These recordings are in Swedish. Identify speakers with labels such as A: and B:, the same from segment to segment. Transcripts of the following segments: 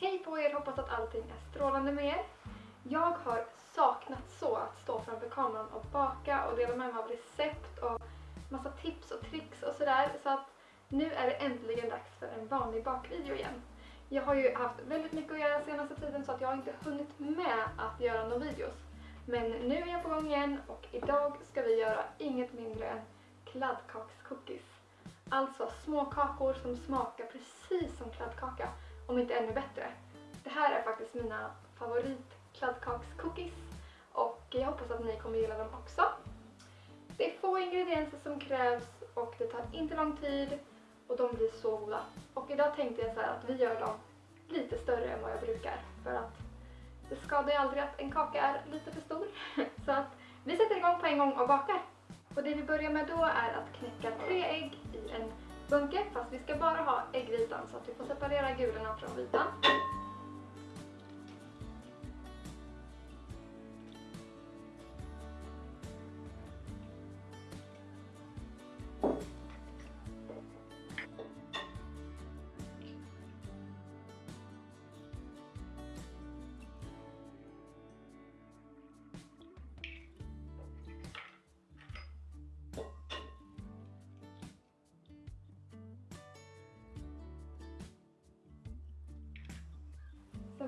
A: Hej på er, hoppas att allting är strålande med er. Jag har saknat så att stå framför kameran och baka och dela med mig av recept och massa tips och tricks och sådär. Så att nu är det äntligen dags för en vanlig bakvideo igen. Jag har ju haft väldigt mycket att göra senaste tiden så att jag har inte hunnit med att göra några videos. Men nu är jag på gång igen och idag ska vi göra inget mindre än kladdkakscookies. Alltså små kakor som smakar precis som kladdkaka, om inte ännu bättre. Det här är faktiskt mina favoritkladdkakscookies och jag hoppas att ni kommer gilla dem också. Det är få ingredienser som krävs och det tar inte lång tid och de blir så goda. Och idag tänkte jag så att vi gör dem lite större än vad jag brukar för att det skadar ju aldrig att en kaka är lite för stor. Så att vi sätter igång på en gång och bakar. Och det vi börjar med då är att knäcka tre ägg i en bunke fast vi ska bara ha äggvitan så att vi får separera gulorna från vitan.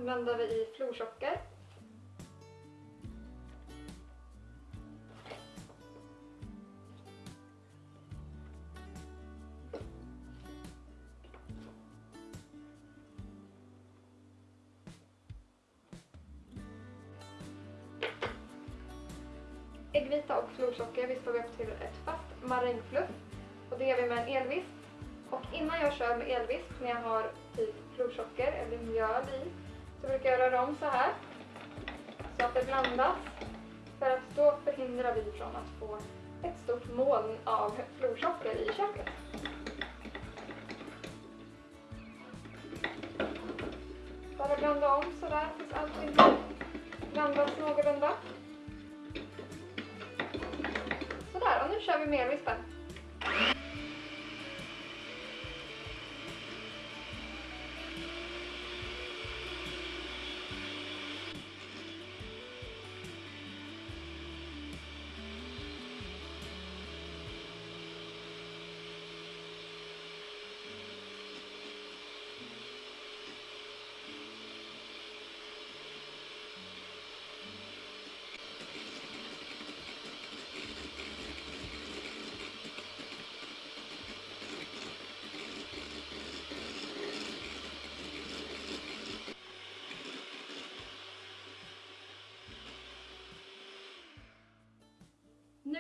A: Sen blandar vi i florsocker. Äggvita och florsocker vispar vi upp till ett fast marängfluff. Och det gör vi med en elvisp. Och innan jag kör med elvisp, när jag har typ florsocker eller mjöl i, så brukar jag röra om så här. Så att det blandas. För att då förhindrar vi från att få ett stort moln av florsocker i köket. Bara blanda om sådär tills allting blandas någorlunda. Sådär, och nu kör vi med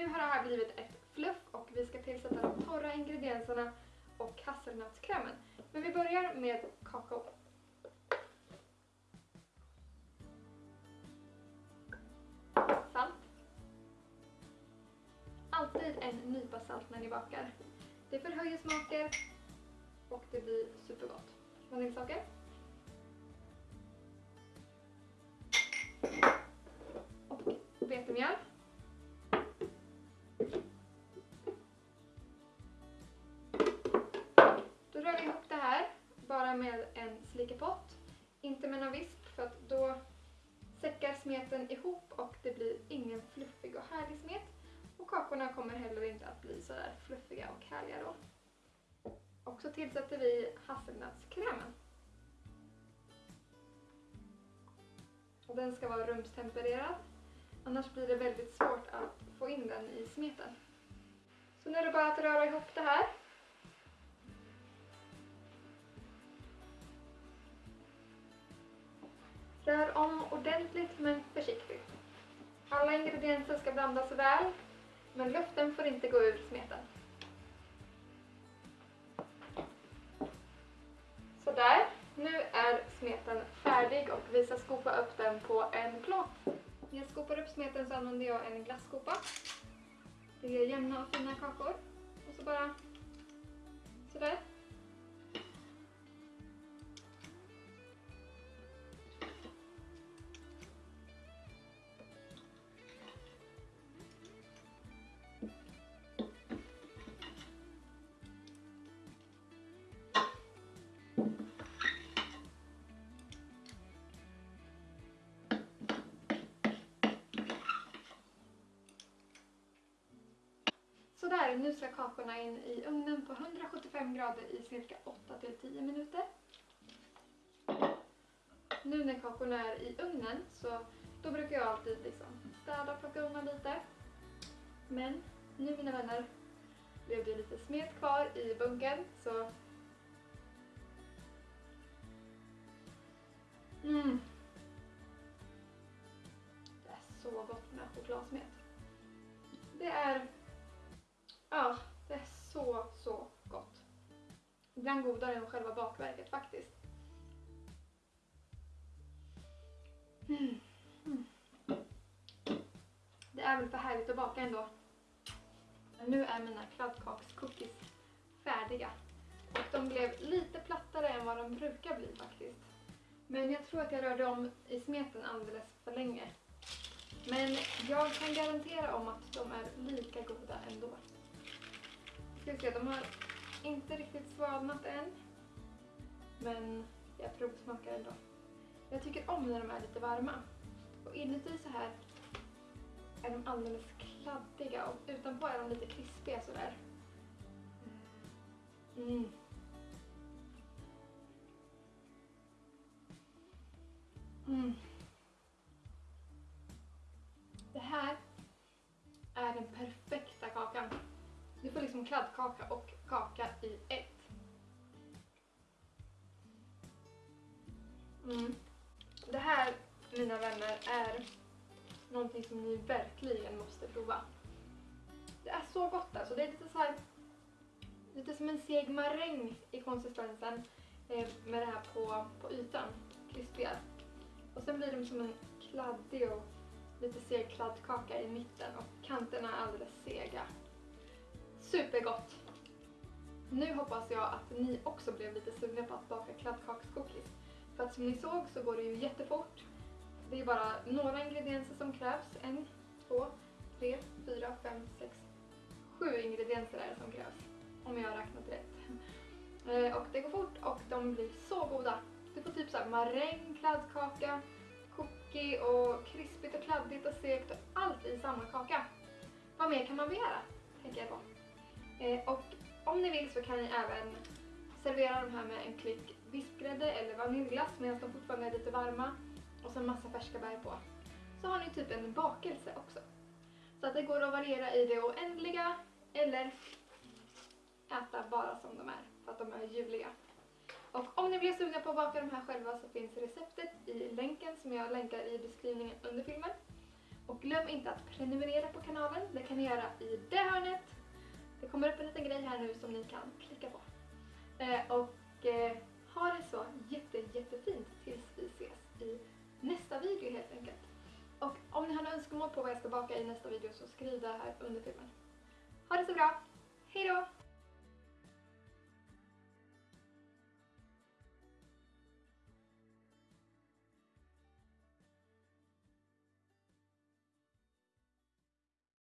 A: Nu har det här blivit ett fluff och vi ska tillsätta de torra ingredienserna och hasselnötskrämen. Men vi börjar med kakao. Salt. Alltid en nypa salt när ni bakar. Det förhöjer smaker och det blir supergott. Vaniljsocker. Pott. Inte med någon visp för att då säckar smeten ihop och det blir ingen fluffig och härlig smet. Och kakorna kommer heller inte att bli så där fluffiga och härliga då. Och så tillsätter vi hasselnötskrämen. Och den ska vara rumstempererad. Annars blir det väldigt svårt att få in den i smeten. Så nu är det bara att röra ihop det här. Rör om ordentligt men försiktigt. Alla ingredienser ska blandas väl, men luften får inte gå ur smeten. Sådär, nu är smeten färdig och vi ska skopa upp den på en plåt. När jag skopar upp smeten så använder jag en glasskopa. Det ger jämna och fina kakor. Och så bara sådär. Sådär, nu ska kakorna in i ugnen på 175 grader i cirka 8-10 minuter. Nu när kakorna är i ugnen så då brukar jag alltid liksom städa och plocka undan lite. Men nu mina vänner blev det lite smet kvar i bunken så Mm. Det är så gott med chokladsmet. Ibland godare än själva bakverket faktiskt. Mm. Mm. Det är väl för härligt att baka ändå. Nu är mina kladdkakscookies färdiga. Och de blev lite plattare än vad de brukar bli faktiskt. Men jag tror att jag rörde om i smeten alldeles för länge. Men jag kan garantera om att de är lika goda ändå. Ska vi se, de har inte riktigt svalnat än. Men jag provsmakar ändå. Jag tycker om när de är lite varma. Och inuti så här är de alldeles kladdiga och utanpå är de lite krispiga sådär. Mm. Mm. Kladdkaka och kaka i ett. Mm. Det här, mina vänner, är någonting som ni verkligen måste prova. Det är så gott alltså. Det är lite så här, lite som en seg maräng i konsistensen eh, med det här på, på ytan, krispiga. Och sen blir de som en kladdig och lite seg kladdkaka i mitten och kanterna är alldeles sega. Supergott! Nu hoppas jag att ni också blev lite sugna på att baka kladdkakskookies. För att som ni såg så går det ju jättefort. Det är bara några ingredienser som krävs. En, två, tre, fyra, fem, sex, sju ingredienser är det som krävs. Om jag har räknat rätt. Eh, och det går fort och de blir så goda. Du får typ såhär maräng, kladdkaka, cookie och krispigt och kladdigt och segt och allt i samma kaka. Vad mer kan man begära? Tänker jag på. Eh, och om ni vill så kan ni även servera de här med en klick vispgrädde eller vaniljglass medan de fortfarande är lite varma och så en massa färska bär på. Så har ni typ en bakelse också. Så att det går att variera i det oändliga eller äta bara som de är för att de är ljuvliga. Och om ni blir sugna på att baka de här själva så finns receptet i länken som jag länkar i beskrivningen under filmen. Och glöm inte att prenumerera på kanalen, det kan ni göra i det hörnet. Det kommer upp en liten grej här nu som ni kan klicka på. Eh, och eh, ha det så jätte, jättefint tills vi ses i nästa video helt enkelt. Och om ni har några önskemål på vad jag ska baka i nästa video så skriv det här under filmen. Ha det så bra, hejdå!